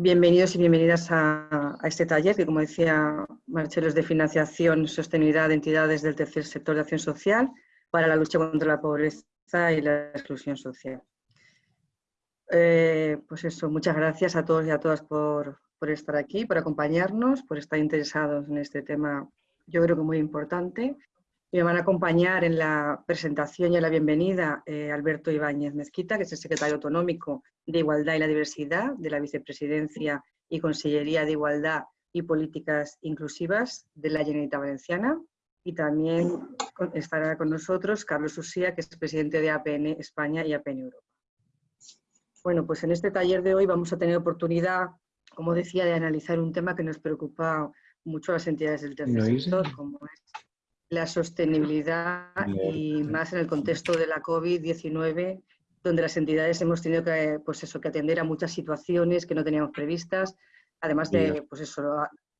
Bienvenidos y bienvenidas a, este taller que, como decía Marcelo, es de financiación sostenibilidad de entidades del tercer sector de acción social para la lucha contra la pobreza y la exclusión social. Eh, pues eso, muchas gracias a todos y a todas por, por, estar aquí, por acompañarnos, por estar interesados en este tema, yo creo que muy importante. Me van a acompañar en la presentación y en la bienvenida eh, Alberto Ibáñez Mezquita, que es el secretario autonómico de Igualdad y la Diversidad de la Vicepresidencia y Consellería de Igualdad y Políticas Inclusivas de la Generalitat Valenciana. Y también estará con nosotros Carlos Usía, que es presidente de APN España y APN Europa. Bueno, pues en este taller de hoy vamos a tener oportunidad, como decía, de analizar un tema que nos preocupa mucho a las entidades del tercer sector, como es la sostenibilidad y más en el contexto de la COVID-19, donde las entidades hemos tenido que, pues eso, que atender a muchas situaciones que no teníamos previstas, además de pues eso,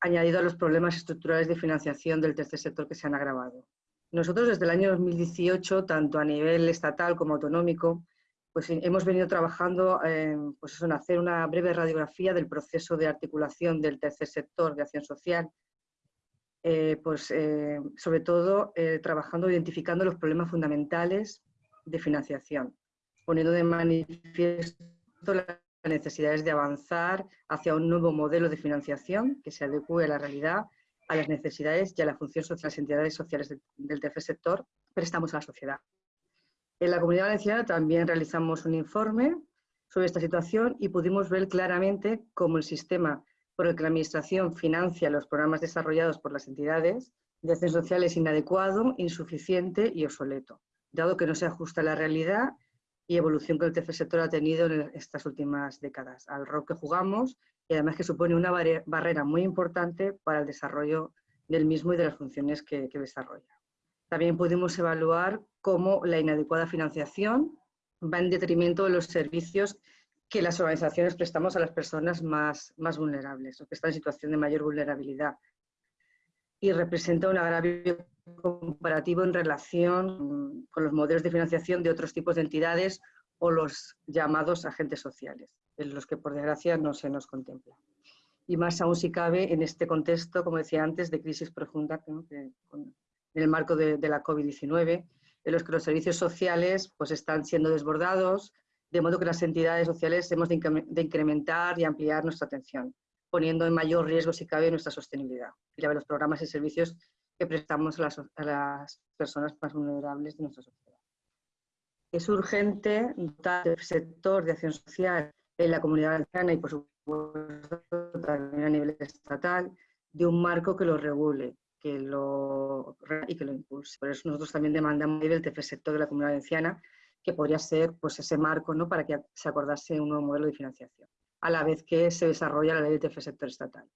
añadido a los problemas estructurales de financiación del tercer sector que se han agravado. Nosotros desde el año 2018, tanto a nivel estatal como autonómico, pues hemos venido trabajando pues en hacer una breve radiografía del proceso de articulación del tercer sector de acción social eh, pues eh, sobre todo eh, trabajando, identificando los problemas fundamentales de financiación, poniendo de manifiesto las necesidades de avanzar hacia un nuevo modelo de financiación que se adecue a la realidad, a las necesidades y a la función social de las entidades sociales del tercer sector, prestamos a la sociedad. En la Comunidad Valenciana también realizamos un informe sobre esta situación y pudimos ver claramente cómo el sistema por el que la Administración financia los programas desarrollados por las entidades de acción social es inadecuado, insuficiente y obsoleto, dado que no se ajusta a la realidad y evolución que el tercer sector ha tenido en estas últimas décadas, al rol que jugamos y además que supone una barrera muy importante para el desarrollo del mismo y de las funciones que, que desarrolla. También pudimos evaluar cómo la inadecuada financiación va en detrimento de los servicios que las organizaciones prestamos a las personas más, más vulnerables o que están en situación de mayor vulnerabilidad y representa un agravio comparativo en relación con los modelos de financiación de otros tipos de entidades o los llamados agentes sociales, en los que por desgracia no se nos contempla. Y más aún si cabe en este contexto, como decía antes, de crisis profunda en el marco de, de la COVID-19, en los que los servicios sociales pues, están siendo desbordados, de modo que las entidades sociales hemos de incrementar y ampliar nuestra atención, poniendo en mayor riesgo, si cabe, nuestra sostenibilidad y la de los programas y servicios que prestamos a las, personas más vulnerables de nuestra sociedad. Es urgente dotar el sector de acción social en la comunidad valenciana y, por supuesto, también a nivel estatal, de un marco que lo regule que lo, y que lo impulse. Por eso nosotros también demandamos a nivel tercer sector de la comunidad valenciana que podría ser pues, ese marco ¿no? para que se acordase un nuevo modelo de financiación, a la vez que se desarrolla la ley de tercer sector estatal,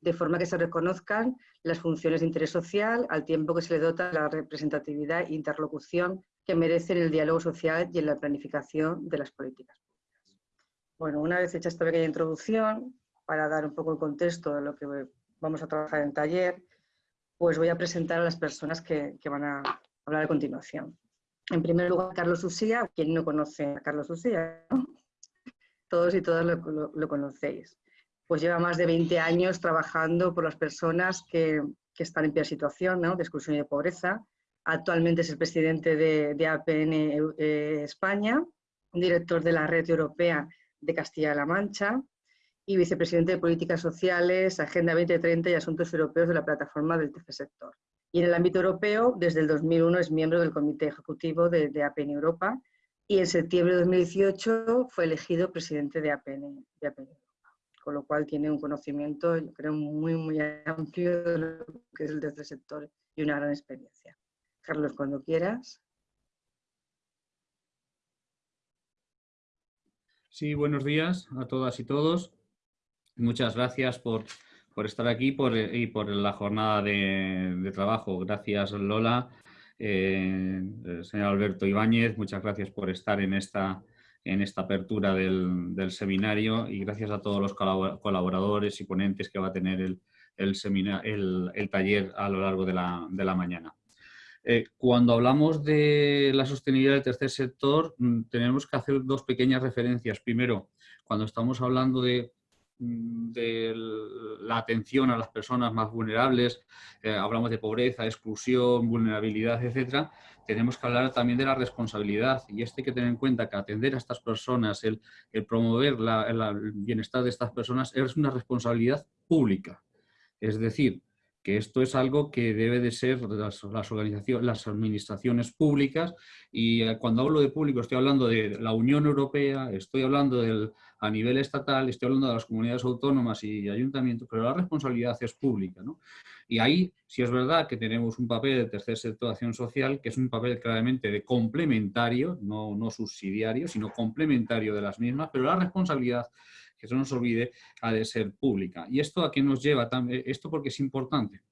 de forma que se reconozcan las funciones de interés social al tiempo que se le dota la representatividad e interlocución que merecen el diálogo social y en la planificación de las políticas públicas. Bueno, una vez hecha esta pequeña introducción, para dar un poco el contexto de lo que vamos a trabajar en taller, pues voy a presentar a las personas que van a hablar a continuación. En primer lugar, Carlos Usía, quien no conoce a Carlos Usía, todos y todas lo, conocéis. Pues lleva más de 20 años trabajando por las personas que, están en peor situación de exclusión y de pobreza. Actualmente es el presidente de, APN eh, España, director de la Red Europea de Castilla-La Mancha y vicepresidente de Políticas Sociales, Agenda 2030 y Asuntos Europeos de la Plataforma del Tercer Sector. Y en el ámbito europeo, desde el 2001 es miembro del Comité Ejecutivo de, APN Europa y en septiembre de 2018 fue elegido presidente de APN, Europa. Con lo cual tiene un conocimiento, yo creo, muy, muy amplio de lo que es el tercer sector y una gran experiencia. Carlos, cuando quieras. Sí, buenos días a todas y todos. Muchas gracias por por estar aquí y por la jornada de, trabajo. Gracias Lola, eh, señor Alberto Ibáñez, muchas gracias por estar en esta, en esta apertura del, seminario y gracias a todos los colaboradores y ponentes que va a tener el, el, taller a lo largo de la, mañana. Eh, cuando hablamos de la sostenibilidad del tercer sector, mm, tenemos que hacer dos pequeñas referencias. Primero, cuando estamos hablando de mm, de la atención a las personas más vulnerables, eh, hablamos de pobreza, exclusión, vulnerabilidad, etcétera, tenemos que hablar también de la responsabilidad y esto hay que tener en cuenta que atender a estas personas, el, promover el bienestar de estas personas es una responsabilidad pública. Es decir, que esto es algo que debe de ser las, organizaciones, las administraciones públicas y eh, cuando hablo de público estoy hablando de la Unión Europea, estoy hablando a nivel estatal, estoy hablando de las comunidades autónomas y ayuntamientos, pero la responsabilidad es pública. Y ahí sí es verdad que tenemos un papel de tercer sector de acción social, que es un papel claramente de complementario, no, no subsidiario, sino complementario de las mismas, pero la responsabilidad que no nos olvide, ha de ser pública. ¿Y esto a qué nos lleva? Eh, esto porque es importante.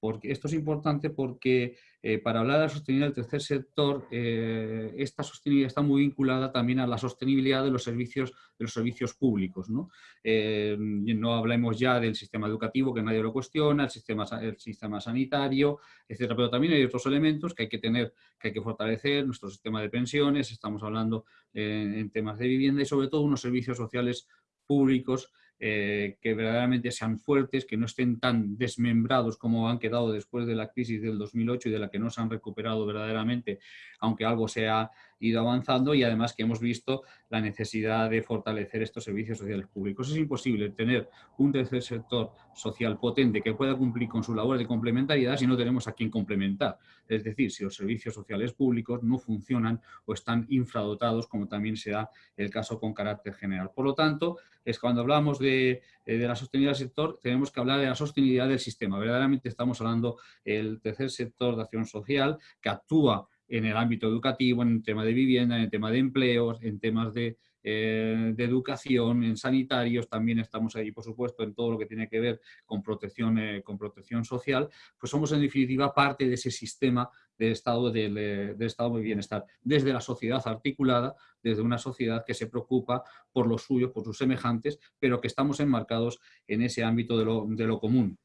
Porque esto es importante porque eh, para hablar de la sostenibilidad del tercer sector, eh, esta sostenibilidad está muy vinculada también a la sostenibilidad de los servicios, de los servicios públicos. ¿no? no hablemos ya del sistema educativo, que nadie lo cuestiona, el sistema, el sistema sanitario, etcétera, pero también hay otros elementos que hay que tener, que hay que fortalecer, nuestro sistema de pensiones, estamos hablando en temas de vivienda y sobre todo unos servicios sociales públicos eh, que verdaderamente sean fuertes, que no estén tan desmembrados como han quedado después de la crisis del 2008 y de la que no se han recuperado verdaderamente, aunque algo se ha ido avanzando y además que hemos visto la necesidad de fortalecer estos servicios sociales públicos. Es imposible tener un tercer sector social potente que pueda cumplir con su labor de complementariedad si no tenemos a quien complementar. Es decir, si los servicios sociales públicos no funcionan o están infradotados, como también se da el caso con carácter general. Por lo tanto, es cuando hablamos de, eh, de la sostenibilidad del sector, tenemos que hablar de la sostenibilidad del sistema. Verdaderamente estamos hablando del tercer sector de acción social que actúa en el ámbito educativo, en el tema de vivienda, en el tema de empleos, en temas de, eh, educación, en sanitarios, también estamos ahí, por supuesto, en todo lo que tiene que ver con protección, eh, con protección social, pues somos en definitiva parte de ese sistema de estado, del, eh, estado de bienestar, desde la sociedad articulada, desde una sociedad que se preocupa por lo suyo, por sus semejantes, pero que estamos enmarcados en ese ámbito de lo común.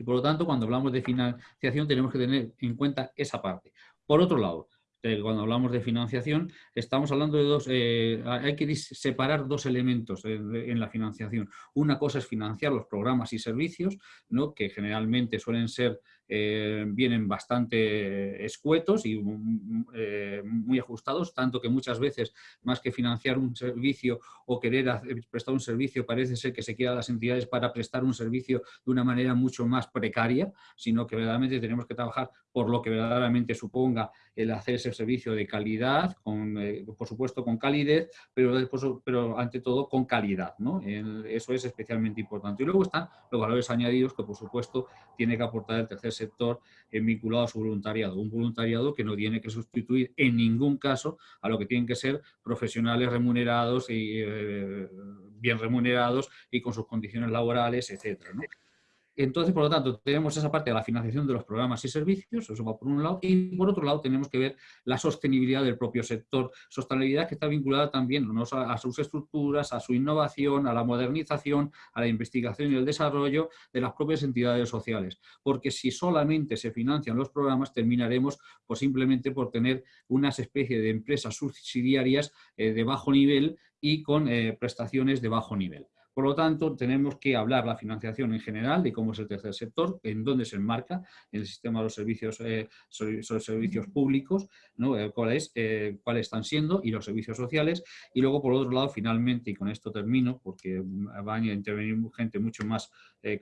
Y por lo tanto, cuando hablamos de financiación tenemos que tener en cuenta esa parte. Por otro lado, cuando hablamos de financiación, estamos hablando de dos, eh, hay que separar dos elementos en, la financiación. Una cosa es financiar los programas y servicios, ¿no? que generalmente suelen ser, eh, vienen bastante escuetos y eh, muy ajustados, tanto que muchas veces, más que financiar un servicio o querer prestar un servicio, parece ser que se quieran las entidades para prestar un servicio de una manera mucho más precaria, sino que verdaderamente tenemos que trabajar por lo que verdaderamente suponga el hacer ese servicio de calidad, con, eh, por supuesto con calidez, pero, después, pero ante todo con calidad. ¿no? eso es especialmente importante. Y luego están los valores añadidos que por supuesto tiene que aportar el tercer sector en vinculado a su voluntariado. Un voluntariado que no tiene que sustituir en ningún caso a lo que tienen que ser profesionales remunerados y eh, bien remunerados y con sus condiciones laborales, etcétera. Entonces, por lo tanto, tenemos esa parte de la financiación de los programas y servicios, eso va por un lado, y por otro lado tenemos que ver la sostenibilidad del propio sector, sostenibilidad que está vinculada también a, sus estructuras, a su innovación, a la modernización, a la investigación y el desarrollo de las propias entidades sociales. Porque si solamente se financian los programas, terminaremos pues, simplemente por tener unas especie de empresas subsidiarias eh, de bajo nivel y con eh, prestaciones de bajo nivel. Por lo tanto, tenemos que hablar la financiación en general de cómo es el tercer sector, en dónde se enmarca en el sistema de los servicios, eh, servicios públicos, ¿no? Eh, cuáles, eh, cuáles están siendo y los servicios sociales. Y luego, por otro lado, finalmente, y con esto termino, porque va a intervenir gente mucho más,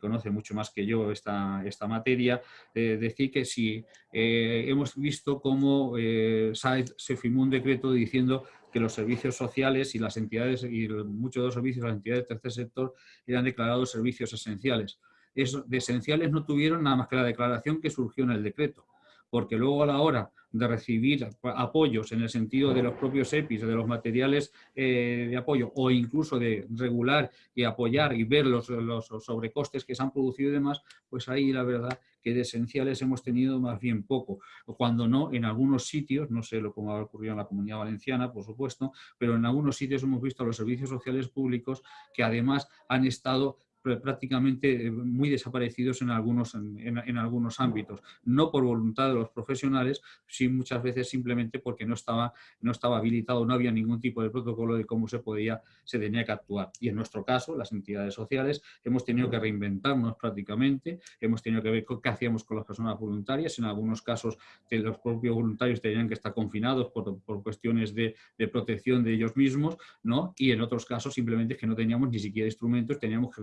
conoce mucho más que yo esta, esta materia, decir que si hemos visto cómo se firmó un decreto diciendo que los servicios sociales y las entidades, y muchos de los servicios las entidades del tercer sector eran declarados servicios esenciales. de esenciales no tuvieron nada más que la declaración que surgió en el decreto, porque luego a la hora de recibir apoyos en el sentido de los propios EPIs, de los materiales eh, de apoyo o incluso de regular y apoyar y ver los, los, sobrecostes que se han producido y demás, pues ahí la verdad que de esenciales hemos tenido más bien poco. Cuando no, en algunos sitios, no sé lo cómo ha ocurrido en la Comunidad Valenciana, por supuesto, pero en algunos sitios hemos visto los servicios sociales públicos que además han estado prácticamente muy desaparecidos en algunos, en, algunos ámbitos, no por voluntad de los profesionales, sino muchas veces simplemente porque no estaba, no estaba habilitado, no había ningún tipo de protocolo de cómo se podía, se tenía que actuar. Y en nuestro caso, las entidades sociales, hemos tenido que reinventarnos prácticamente, hemos tenido que ver qué hacíamos con las personas voluntarias, en algunos casos los propios voluntarios tenían que estar confinados por, por cuestiones de, de, protección de ellos mismos, ¿no? y en otros casos simplemente es que no teníamos ni siquiera instrumentos, teníamos que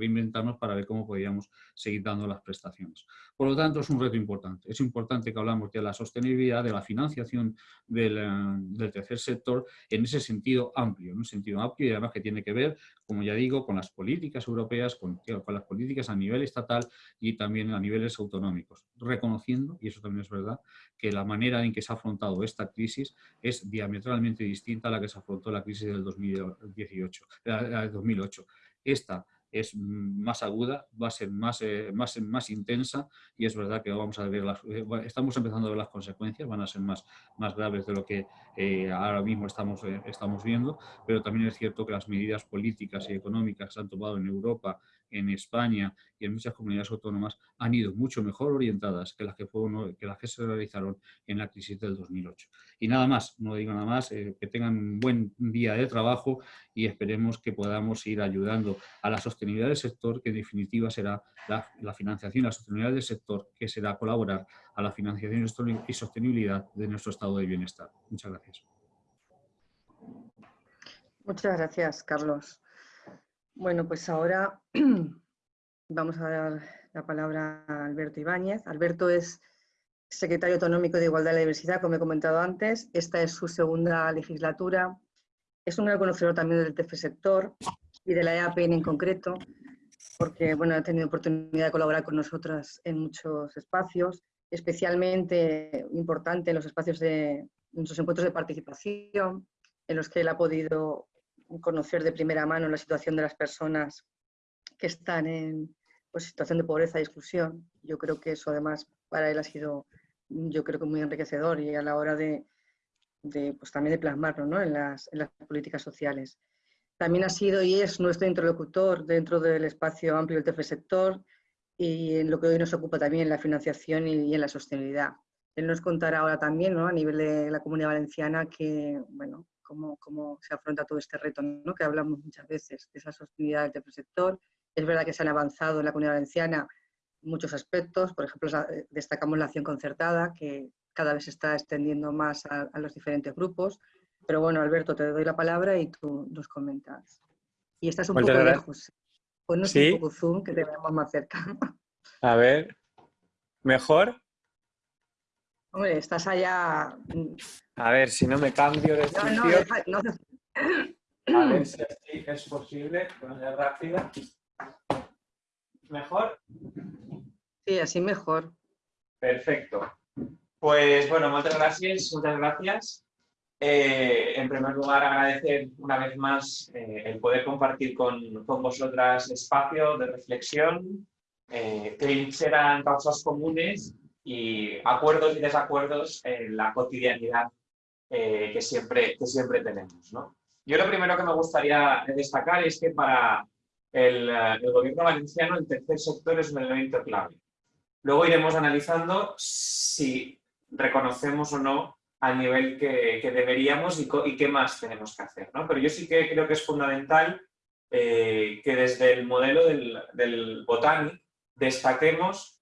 para ver cómo podíamos seguir dando las prestaciones. Por lo tanto, es un reto importante. Es importante que hablamos de la sostenibilidad, de la financiación del, eh, del tercer sector en ese sentido amplio, en un sentido amplio y además que tiene que ver, como ya digo, con las políticas europeas, con, con las políticas a nivel estatal y también a niveles autonómicos, reconociendo, y eso también es verdad, que la manera en que se ha afrontado esta crisis es diametralmente distinta a la que se afrontó la crisis del 2018, 2008. Esta es más aguda, va a ser más, eh, más, más intensa y es verdad que vamos a ver las, eh, estamos empezando a ver las consecuencias, van a ser más, más graves de lo que eh, ahora mismo estamos, estamos viendo, pero también es cierto que las medidas políticas y económicas que se han tomado en Europa en España y en muchas comunidades autónomas han ido mucho mejor orientadas que las que, fueron, que, las que se realizaron en la crisis del 2008. Y nada más, no digo nada más, eh, que tengan un buen día de trabajo y esperemos que podamos ir ayudando a la sostenibilidad del sector, que en definitiva será la, financiación la sostenibilidad del sector, que será colaborar a la financiación y sostenibilidad de nuestro estado de bienestar. Muchas gracias. Muchas gracias, Carlos. Bueno, pues ahora vamos a dar la palabra a Alberto Ibáñez. Alberto es secretario autonómico de Igualdad y Diversidad, como he comentado antes. Esta es su segunda legislatura. Es un gran conocedor también del tercer sector y de la EAPN en concreto, porque bueno, ha tenido oportunidad de colaborar con nosotras en muchos espacios, especialmente importante en los espacios de nuestros encuentros de participación, en los que él ha podido conocer de primera mano la situación de las personas que están en pues, situación de pobreza y exclusión. Yo creo que eso además para él ha sido, yo creo que muy enriquecedor y a la hora de, pues, también de plasmarlo ¿no? en, las, en las políticas sociales. También ha sido y es nuestro interlocutor dentro del espacio amplio del tercer sector y en lo que hoy nos ocupa también en la financiación y, en la sostenibilidad. Él nos contará ahora también, ¿no? a nivel de la Comunidad Valenciana, que bueno, cómo, cómo se afronta todo este reto, ¿no? que hablamos muchas veces de esa sostenibilidad del tercer sector. Es verdad que se han avanzado en la comunidad valenciana muchos aspectos, por ejemplo, destacamos la acción concertada, que cada vez se está extendiendo más a, los diferentes grupos. Pero bueno, Alberto, te doy la palabra y tú nos comentas. Y estás un poco lejos. Ponnos ¿Sí? un poco zoom, que te veamos más cerca. A ver, ¿mejor? Hombre, estás allá... A ver, si no me cambio de sitio... No, no, A ver si así es posible, rápida. ¿Mejor? Sí, así mejor. Perfecto. Pues bueno, muchas gracias, muchas gracias. Eh, en primer lugar, agradecer una vez más eh, el poder compartir con, con, vosotras espacio de reflexión, eh, que serán causas comunes y acuerdos y desacuerdos en la cotidianidad eh, que, siempre, que siempre tenemos. ¿no? Yo lo primero que me gustaría destacar es que para el, el, gobierno valenciano el tercer sector es un elemento clave. Luego iremos analizando si reconocemos o no al nivel que, que deberíamos y, y, qué más tenemos que hacer. ¿no? Pero yo sí que creo que es fundamental eh, que desde el modelo del, del Botanic destaquemos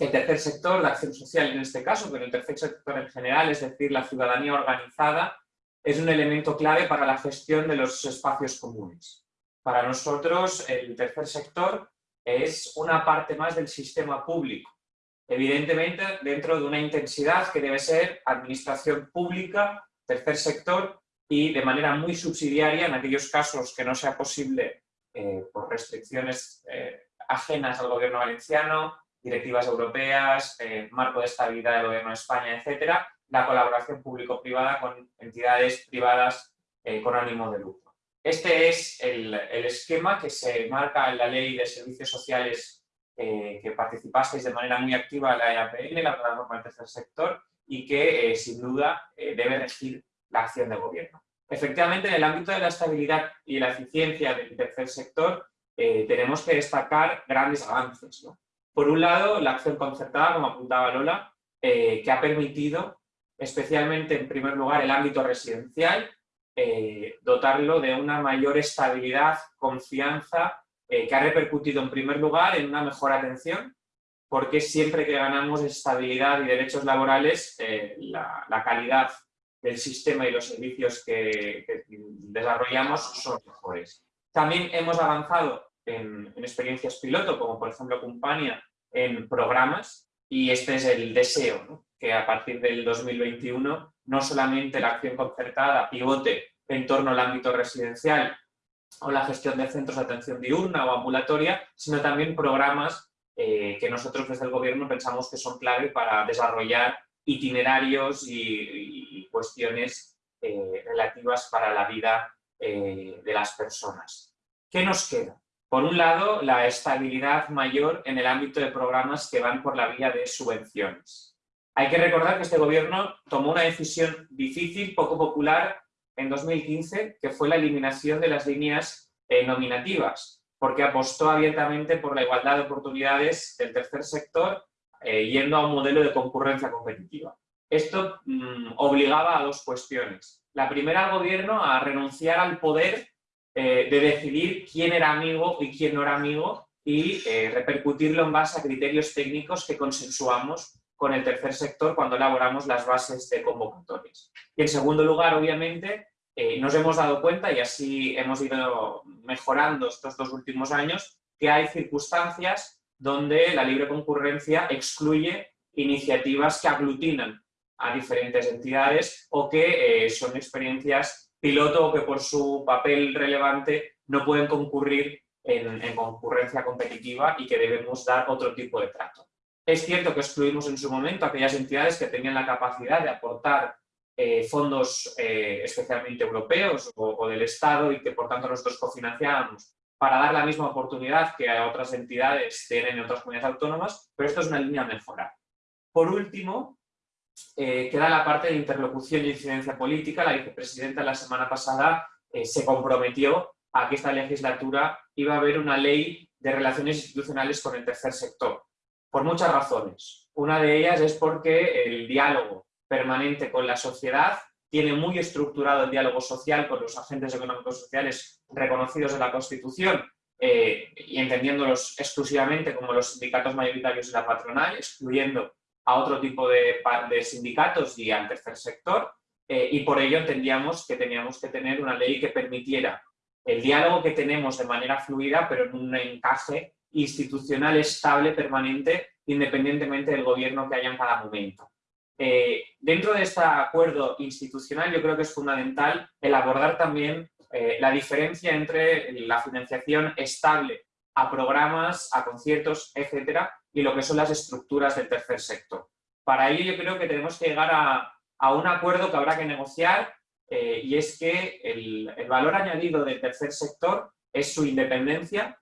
el tercer sector, la acción social en este caso, pero el tercer sector en general, es decir, la ciudadanía organizada, es un elemento clave para la gestión de los espacios comunes. Para nosotros, el tercer sector es una parte más del sistema público. Evidentemente, dentro de una intensidad que debe ser administración pública, tercer sector, y de manera muy subsidiaria en aquellos casos que no sea posible eh, por restricciones eh, ajenas al gobierno valenciano, directivas europeas, eh, marco de estabilidad del Gobierno de España, etcétera, la colaboración público-privada con entidades privadas eh, con ánimo de lucro. Este es el, esquema que se marca en la Ley de Servicios Sociales eh, que participasteis de manera muy activa en la EAPN, la plataforma del tercer sector, y que sin duda debe regir la acción de gobierno. Efectivamente, en el ámbito de la estabilidad y la eficiencia del tercer sector, tenemos que destacar grandes avances. Por un lado, la acción concertada, como apuntaba Lola, eh, que ha permitido, especialmente en primer lugar, el ámbito residencial, eh, dotarlo de una mayor estabilidad, confianza, que ha repercutido en primer lugar en una mejor atención, porque siempre que ganamos estabilidad y derechos laborales, la, calidad del sistema y los servicios que, que desarrollamos son mejores. También hemos avanzado en, experiencias piloto, como por ejemplo Compania, en programas, y este es el deseo, que a partir del 2021 no solamente la acción concertada pivote en torno al ámbito residencial o la gestión de centros de atención diurna o ambulatoria, sino también programas eh, que nosotros desde el gobierno pensamos que son clave para desarrollar itinerarios y, cuestiones eh, relativas para la vida eh, de las personas. ¿Qué nos queda? Por un lado, la estabilidad mayor en el ámbito de programas que van por la vía de subvenciones. Hay que recordar que este gobierno tomó una decisión difícil, poco popular, en 2015, que fue la eliminación de las líneas eh, nominativas, porque apostó abiertamente por la igualdad de oportunidades del tercer sector, eh, yendo a un modelo de concurrencia competitiva. Esto mm, obligaba a dos cuestiones. La primera al gobierno a renunciar al poder eh, de decidir quién era amigo y quién no era amigo y eh, repercutirlo en base a criterios técnicos que consensuamos con el tercer sector cuando elaboramos las bases de convocatorias. Y en segundo lugar, obviamente, eh, nos hemos dado cuenta, y así hemos ido mejorando estos dos últimos años, que hay circunstancias donde la libre concurrencia excluye iniciativas que aglutinan a diferentes entidades o que son experiencias piloto que por su papel relevante no pueden concurrir en, concurrencia competitiva y que debemos dar otro tipo de trato. Es cierto que excluimos en su momento aquellas entidades que tenían la capacidad de aportar eh, fondos eh, especialmente europeos o, del Estado y que por tanto nosotros cofinanciábamos para dar la misma oportunidad que a otras entidades tienen en otras comunidades autónomas, pero esto es una línea a mejorar. Por último, eh, queda la parte de interlocución y incidencia política. La vicepresidenta la semana pasada eh, se comprometió a que esta legislatura iba a haber una ley de relaciones institucionales con el tercer sector, por muchas razones. Una de ellas es porque el diálogo permanente con la sociedad tiene muy estructurado el diálogo social con los agentes económicos sociales reconocidos en la Constitución eh, y entendiéndolos exclusivamente como los sindicatos mayoritarios y la patronal, excluyendo a otro tipo de, de sindicatos y al tercer sector, eh, y por ello entendíamos que teníamos que tener una ley que permitiera el diálogo que tenemos de manera fluida, pero en un encaje institucional estable, permanente, independientemente del gobierno que haya en cada momento. Eh, dentro de este acuerdo institucional yo creo que es fundamental el abordar también eh, la diferencia entre la financiación estable a programas, a conciertos, etcétera, y lo que son las estructuras del tercer sector. Para ello yo creo que tenemos que llegar a, un acuerdo que habrá que negociar eh, y es que el, valor añadido del tercer sector es su independencia,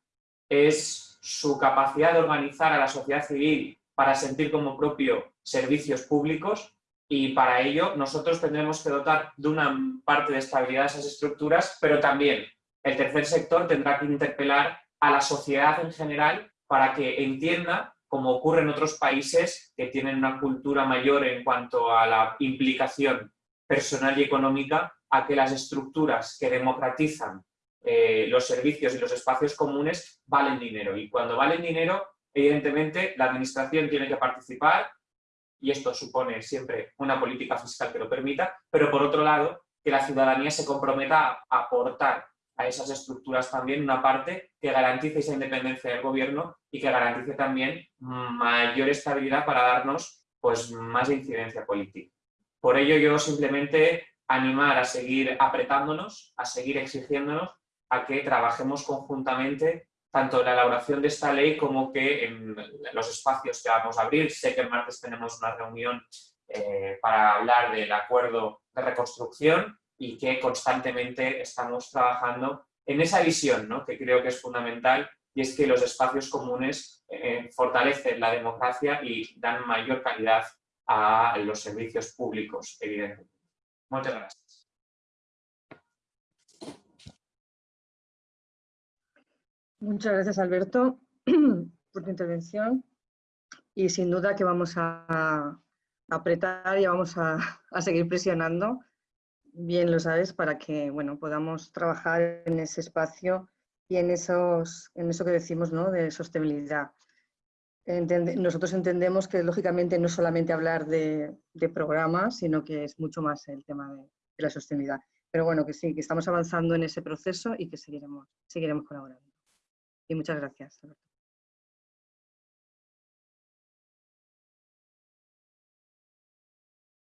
es su capacidad de organizar a la sociedad civil para sentir como propio servicios públicos y para ello nosotros tendremos que dotar de una parte de estabilidad a esas estructuras, pero también el tercer sector tendrá que interpelar a la sociedad en general para que entienda como ocurre en otros países que tienen una cultura mayor en cuanto a la implicación personal y económica, a que las estructuras que democratizan eh, los servicios y los espacios comunes valen dinero. Y cuando valen dinero, evidentemente, la administración tiene que participar, y esto supone siempre una política fiscal que lo permita, pero por otro lado, que la ciudadanía se comprometa a aportar a esas estructuras también una parte que garantice esa independencia del gobierno y que garantice también mayor estabilidad para darnos pues, más incidencia política. Por ello yo simplemente animar a seguir apretándonos, a seguir exigiéndonos a que trabajemos conjuntamente tanto en la elaboración de esta ley como que en los espacios que vamos a abrir. Sé que el martes tenemos una reunión eh, para hablar del acuerdo de reconstrucción y que constantemente estamos trabajando en esa visión ¿no? que creo que es fundamental y es que los espacios comunes eh, fortalecen la democracia y dan mayor calidad a los servicios públicos, evidentemente. Muchas gracias. Muchas gracias, Alberto, por tu intervención. Y sin duda que vamos a apretar y vamos a, seguir presionando, bien lo sabes, para que bueno, podamos trabajar en ese espacio y en, esos, en eso que decimos ¿no? de sostenibilidad. nosotros entendemos que lógicamente no solamente hablar de, programas, sino que es mucho más el tema de, de, la sostenibilidad. Pero bueno, que sí, que estamos avanzando en ese proceso y que seguiremos, seguiremos colaborando. Y muchas gracias.